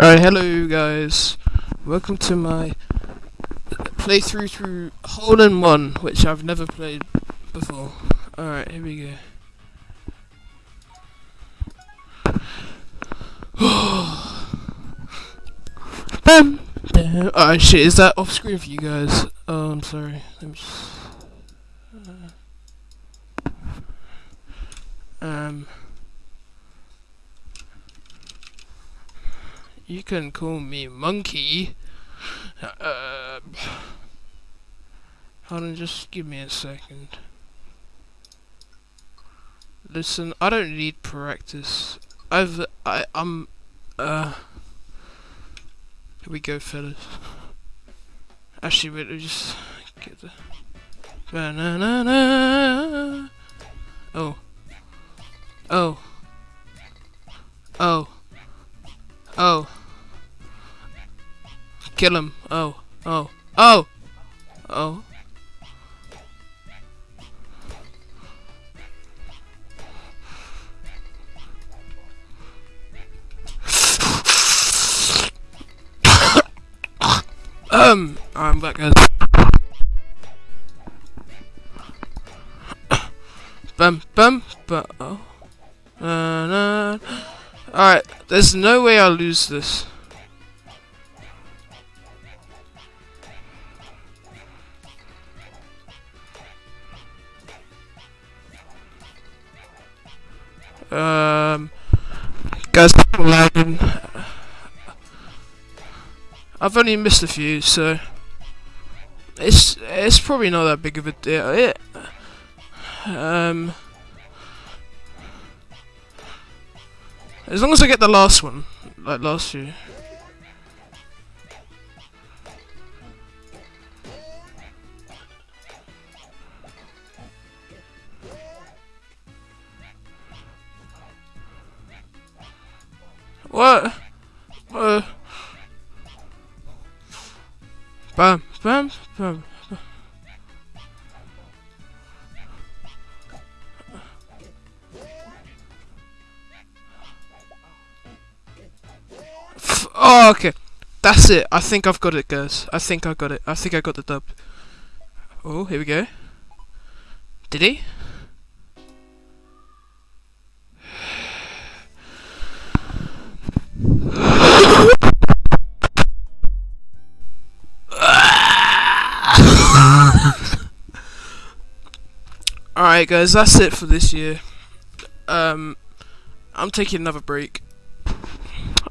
Alright, hello guys. Welcome to my playthrough through Hole in One, which I've never played before. Alright, here we go. Bam! Alright, shit, is that off screen for you guys? Oh, I'm sorry. Let me just. uh, Um. You can call me Monkey. Uh, hold on, just give me a second. Listen, I don't need practice. I've, I, I'm, uh, here we go, fellas. Actually, wait, let just get the. Oh, oh, oh, oh. Kill him. Oh, oh, oh, oh. um, I'm back guys. bum bum bum. Oh. Uh, nah. Alright, there's no way I'll lose this. Um, guys, I'm lagging. I've only missed a few, so it's it's probably not that big of a deal. It, um, as long as I get the last one, like last few. What? Uh. Bam, bam, bam. Oh, okay. That's it. I think I've got it, guys. I think I got it. I think I got the dub. Oh, here we go. Did he? Alright guys, that's it for this year. Um I'm taking another break.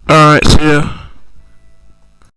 Alright, see yeah.